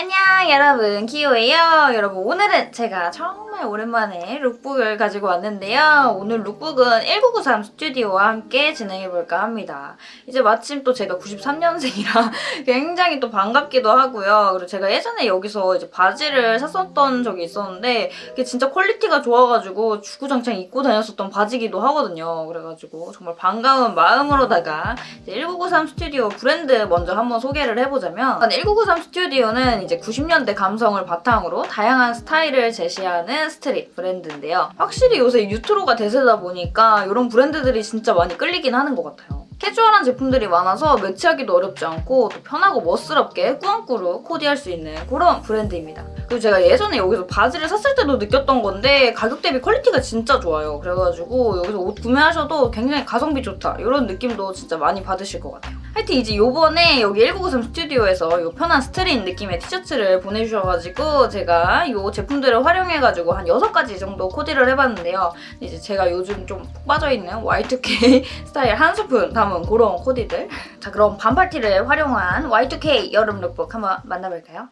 안녕 여러분. 키오예요. 여러분 오늘은 제가 정말 오랜만에 lookbook을 가지고 왔는데요. 오늘 lookbook은 1993 스튜디오와 함께 진행해볼까 합니다. 이제 마침 또 제가 93년생이라 굉장히 또 반갑기도 하고요. 그리고 제가 예전에 여기서 이제 바지를 샀었던 적이 있었는데 그게 진짜 퀄리티가 좋아가지고 주구장창 입고 다녔었던 바지기도 하거든요. 그래가지고 정말 반가운 마음으로다가 1993 스튜디오 브랜드 먼저 한번 소개를 해보자면 1993 스튜디오는 이제 90년대 감성을 바탕으로 다양한 스타일을 제시하는 스트릿 브랜드인데요. 확실히 요새 뉴트로가 대세다 보니까 이런 브랜드들이 진짜 많이 끌리긴 하는 것 같아요. 캐주얼한 제품들이 많아서 매치하기도 어렵지 않고 또 편하고 멋스럽게 꾸안꾸로 코디할 수 있는 그런 브랜드입니다. 그리고 제가 예전에 여기서 바지를 샀을 때도 느꼈던 건데 가격 대비 퀄리티가 진짜 좋아요. 그래가지고 여기서 옷 구매하셔도 굉장히 가성비 좋다 이런 느낌도 진짜 많이 받으실 것 같아요. 하여튼 이제 요번에 여기 1993 스튜디오에서 요 편한 스트릿 느낌의 티셔츠를 보내주셔가지고 제가 이 제품들을 활용해가지고 한 6가지 정도 코디를 해봤는데요. 이제 제가 요즘 좀 푹 빠져있는 Y2K 스타일 한 스푼 담은 그런 코디들 자 그럼 반팔 티를 활용한 Y2K 여름 룩북 한번 만나볼까요?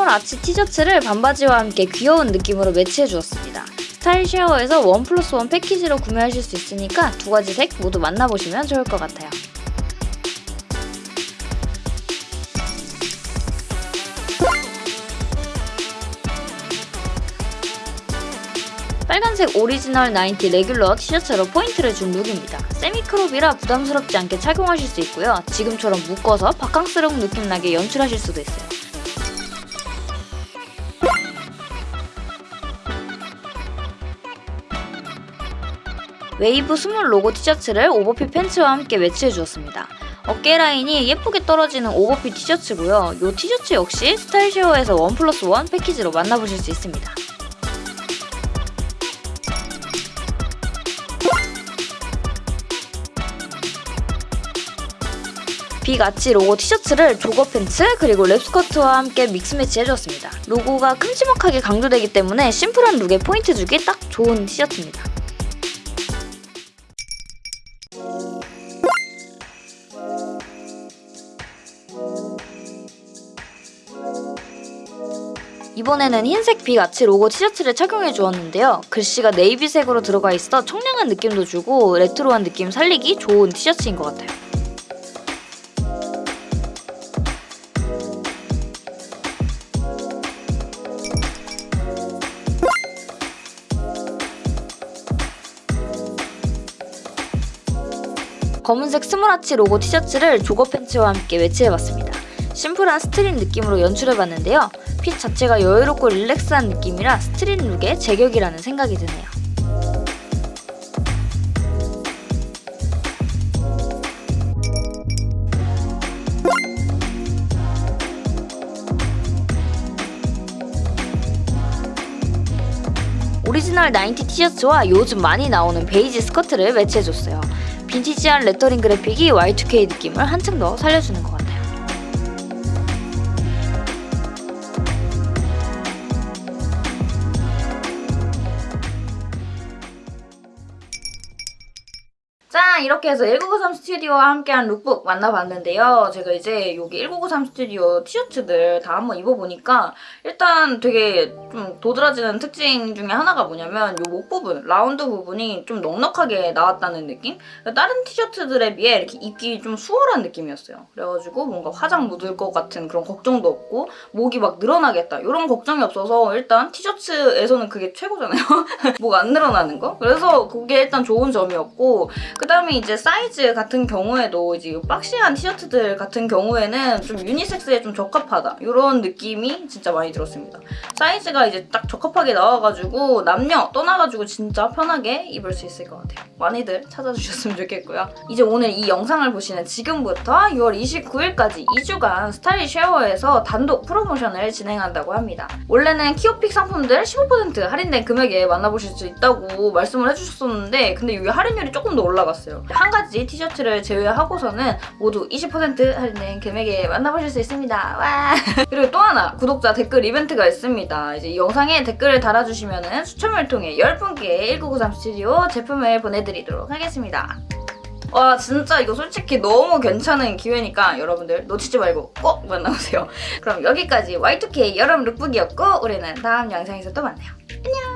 small arch 티셔츠를 반바지와 함께 귀여운 느낌으로 매치해주었습니다. 스타일 쉐어에서 원 플러스 원 패키지로 구매하실 수 있으니까 두 가지 색 모두 만나보시면 좋을 것 같아요. 빨간색 오리지널 90 regular 티셔츠로 포인트를 준 look입니다. semi-crop이라 부담스럽지 않게 착용하실 수 있고요. 지금처럼 묶어서 바캉스러운 느낌 나게 연출하실 수도 있어요. wave small logo 티셔츠를 오버핏 팬츠와 함께 매치해주었습니다. 어깨 라인이 예쁘게 떨어지는 오버핏 티셔츠고요. 이 티셔츠 역시 스타일쉐어에서 원 플러스 원 패키지로 만나보실 수 있습니다. big arch logo 티셔츠를 조거 팬츠 그리고 랩스커트와 함께 mix match 해주었습니다. 로고가 큼지막하게 강조되기 때문에 심플한 look에 포인트 주기 딱 좋은 티셔츠입니다. 이번에는 흰색 big arch logo 티셔츠를 착용해 주었는데요. 글씨가 네이비색으로 들어가 있어 청량한 느낌도 주고 레트로한 느낌 살리기 좋은 티셔츠인 것 같아요. 검은색 small arch logo 티셔츠를 조거 팬츠와 함께 매치해봤습니다. 심플한 스트릿 느낌으로 연출해봤는데요. 핏 자체가 여유롭고 relax한 느낌이라 스트릿 look에 제격이라는 생각이 드네요. 오리지널 90 티셔츠와 요즘 많이 나오는 베이지 스커트를 매치해줬어요. 빈티지한 레터링 그래픽이 Y2K 느낌을 한층 더 살려주는 것 짠! 이렇게 해서 1993 스튜디오와 함께한 룩북 만나봤는데요. 제가 이제 여기 1993 스튜디오 티셔츠들 다 한번 입어보니까 일단 되게 좀 도드라지는 특징 중에 하나가 뭐냐면 이 목 부분, 라운드 부분이 좀 넉넉하게 나왔다는 느낌? 다른 티셔츠들에 비해 이렇게 입기 좀 수월한 느낌이었어요. 그래가지고 뭔가 화장 묻을 것 같은 그런 걱정도 없고 목이 막 늘어나겠다 이런 걱정이 없어서 일단 티셔츠에서는 그게 최고잖아요. 목 안 늘어나는 거? 그래서 그게 일단 좋은 점이었고 그 다음에 이제 사이즈 같은 경우에도 이제 boxy한 티셔츠들 같은 경우에는 좀 유니섹스에 좀 적합하다 이런 느낌이 진짜 많이 들었습니다. 사이즈가 이제 딱 적합하게 나와가지고 남녀 떠나가지고 진짜 편하게 입을 수 있을 것 같아요. 많이들 찾아주셨으면 좋겠고요. 이제 오늘 이 영상을 보시는 지금부터 6월 29일까지 2주간 스타일 쉐어에서 단독 프로모션을 진행한다고 합니다. 원래는 키오 pick 상품들 15% 할인된 금액에 만나보실 수 있다고 말씀을 해주셨었는데 근데 이게 할인율이 조금 더 올라가 올라 한 가지 티셔츠를 제외하고서는 모두 20% 할인된 금액에 만나보실 수 있습니다. 와! 그리고 또 하나 구독자 댓글 이벤트가 있습니다. 이제 이 영상에 댓글을 달아주시면 추첨을 통해 10분께 1993 스튜디오 제품을 보내드리도록 하겠습니다. 와 진짜 이거 솔직히 너무 괜찮은 기회니까 여러분들 놓치지 말고 꼭 만나보세요. 그럼 여기까지 Y2K 여름 룩북이었고 우리는 다음 영상에서 또 만나요. 안녕!